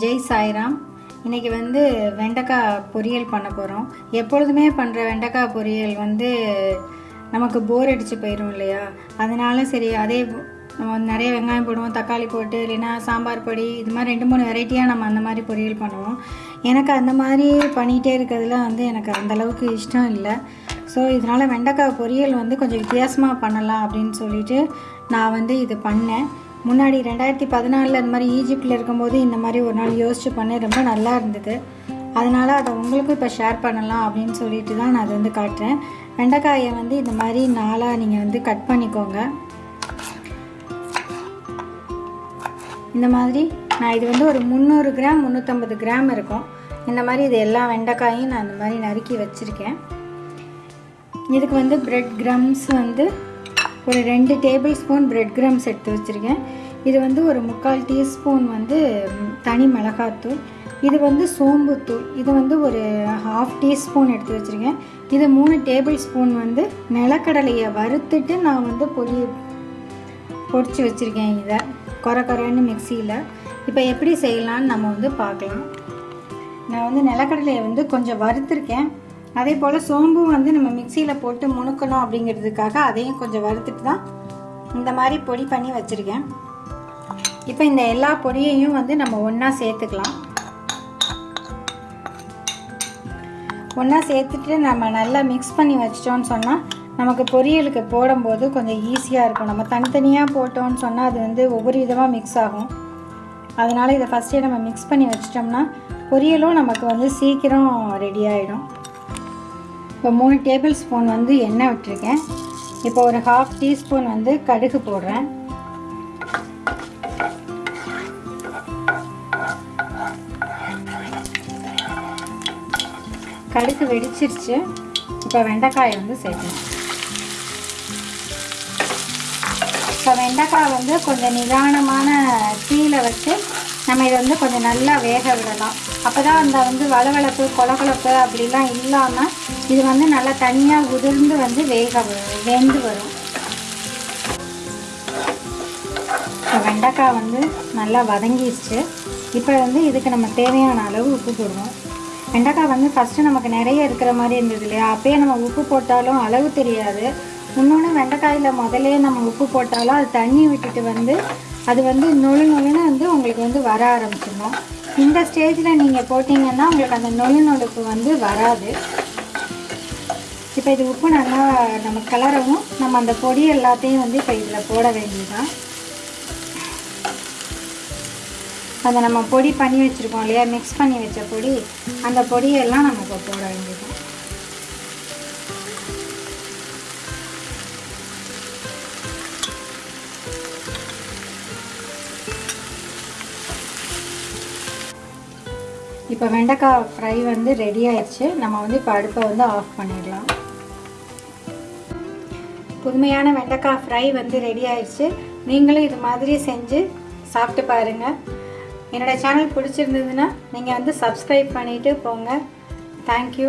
ஜெய் சாய்ராம். இன்றைக்கி வந்து வெண்டைக்காய் பொரியல் பண்ண போகிறோம் எப்பொழுதுமே பண்ணுற வெண்டைக்காய் பொரியல் வந்து நமக்கு போர் அடித்து போயிடும் இல்லையா? அதனால சரி அதே நம்ம நிறைய வெங்காயம் போடுவோம் தக்காளி போட்டு இல்லைன்னா சாம்பார் பொடி இது மாதிரி ரெண்டு மூணு வெரைட்டியாக நம்ம அந்த மாதிரி பொரியல் பண்ணுவோம். எனக்கு அந்த மாதிரி பண்ணிகிட்டே இருக்கிறதுல வந்து எனக்கு அந்தளவுக்கு இஷ்டம் இல்லை. ஸோ இதனால் வெண்டைக்காய் பொரியல் வந்து கொஞ்சம் வித்தியாசமாக பண்ணலாம் அப்படின்னு சொல்லிட்டு நான் வந்து இது பண்ணேன். முன்னாடி ரெண்டாயிரத்தி பதினாலில் இந்த மாதிரி ஈஜிப்டில் இருக்கும்போது இந்த மாதிரி ஒரு நாள் யோசிச்சு பண்ணேன் ரொம்ப நல்லா இருந்தது. அதனால் அதை உங்களுக்கும் இப்போ ஷேர் பண்ணலாம் அப்படின்னு சொல்லிட்டு தான் நான் அதை வந்து காட்டுறேன். வெண்டைக்காயை வந்து இந்த மாதிரி நாளாக நீங்கள் வந்து கட் பண்ணிக்கோங்க. இந்த மாதிரி நான் இது வந்து ஒரு முந்நூறு கிராம் முந்நூற்றம்பது கிராம் இருக்கும். இந்த மாதிரி இது எல்லா வெண்டைக்காயும் நான் இந்த மாதிரி நறுக்கி வச்சுருக்கேன். இதுக்கு வந்து பிரெட் கிரம்ஸ் வந்து ஒரு ரெண்டு டேபிள் ஸ்பூன் பிரெட் கிரம்ஸ் எடுத்து வச்சுருக்கேன். இது வந்து ஒரு முக்கால் டீஸ்பூன் வந்து தனி மிளகாத்தூள். இது வந்து சோம்புத்தூள். இது வந்து ஒரு ஹாஃப் டீஸ்பூன் எடுத்து வச்சுருக்கேன். இது மூணு டேபிள் ஸ்பூன் வந்து நிலக்கடலையை வறுத்துட்டு நான் வந்து பொடி பொடிச்சு வச்சுருக்கேன் இதை. குறை குறைன்னு மிக்சியில். இப்போ எப்படி செய்யலான்னு நம்ம வந்து பார்க்கலாம். நான் வந்து நிலக்கடலையை வந்து கொஞ்சம் வறுத்துருக்கேன். அதே போல் சோம்பும் வந்து நம்ம மிக்சியில் போட்டு முணுக்கணும் அப்படிங்கிறதுக்காக அதையும் கொஞ்சம் வறுத்துட்டு தான் இந்த மாதிரி பொடி பண்ணி வச்சுருக்கேன். இப்போ இந்த எல்லா பொடியையும் வந்து நம்ம ஒன்றா சேர்த்துக்கலாம். ஒன்றா சேர்த்துட்டு நம்ம நல்லா மிக்ஸ் பண்ணி வச்சிட்டோம்னு சொன்னால் நமக்கு பொரியலுக்கு போடும்போது கொஞ்சம் ஈஸியாக இருக்கும். நம்ம தனித்தனியாக போட்டோம்னு சொன்னால் அது வந்து ஒவ்வொரு விதமாக மிக்ஸ் ஆகும். அதனால் இதை ஃபஸ்ட்டே நம்ம மிக்ஸ் பண்ணி வச்சிட்டோம்னா பொரியலும் நமக்கு வந்து சீக்கிரம் ரெடி ஆகிடும் இப்போ மூணு டேபிள் ஸ்பூன் வந்து எண்ணெய் விட்டுருக்கேன். இப்போ ஒரு ஹாஃப் டீஸ்பூன் வந்து கடுகு போடுறேன். கடுகு வெடிச்சிருச்சு. இப்போ வெண்டைக்காயை வந்து சேர்க்கணும். இப்போ வெண்டைக்காய் வந்து கொஞ்சம் நிதானமான தீயில வச்சு நம்ம இதை வந்து கொஞ்சம் நல்லா வேக விடலாம். அப்போ தான் அந்த வந்து வளவளப்பு கொலகொலப்பு அப்படிலாம் இல்லாமல் இது வந்து நல்லா தனியாக உதிர்ந்து வந்து வேக வெந்து வரும். இப்போ வெண்டைக்காய் வந்து நல்லா வதங்கிடுச்சு இப்போ வந்து இதுக்கு நம்ம தேவையான அளவு உப்பு போடுவோம் வெண்டைக்காய் வந்து ஃபஸ்ட்டு நமக்கு நிறைய இருக்கிற மாதிரி இருந்தது இல்லையா? அப்போயே நம்ம உப்பு போட்டாலும் அளவு தெரியாது. இன்னொன்று வெண்டைக்காயில் முதலே நம்ம உப்பு போட்டாலும் அது தண்ணி விட்டுட்டு வந்து அது வந்து நொழு நொழுன்னு வந்து உங்களுக்கு வந்து வர ஆரம்பிச்சிடும் இந்த ஸ்டேஜில் நீங்கள் போட்டிங்கன்னா உங்களுக்கு அந்த நொழு நொழுப்பு வந்து வராது. இப்போ இது உப்பு நல்லா நம்ம கிளறவும் நம்ம அந்த பொடி எல்லாத்தையும் வந்து இப்போ இதில் போட வேண்டியதுதான். அந்த நம்ம பொடி பண்ணி வச்சுருக்கோம் இல்லையா? மிக்ஸ் பண்ணி வச்ச பொடி அந்த பொடியெல்லாம் நம்ம இப்போ போட வேண்டியது இப்போ வெண்டைக்காய் ஃப்ரை வந்து ரெடி ஆயிடுச்சு. நம்ம வந்து இப்போ அடுப்பை வந்து ஆஃப் பண்ணிடலாம். புதுமையான வெண்டைக்காய் ஃப்ரை வந்து ரெடி ஆயிடுச்சு. நீங்களும் இது மாதிரி செஞ்சு சாப்பிட்டு பாருங்கள் என்னோடய சேனல் பிடிச்சிருந்ததுன்னா நீங்கள் வந்து சப்ஸ்கிரைப் பண்ணிவிட்டு போங்க. தேங்க்யூ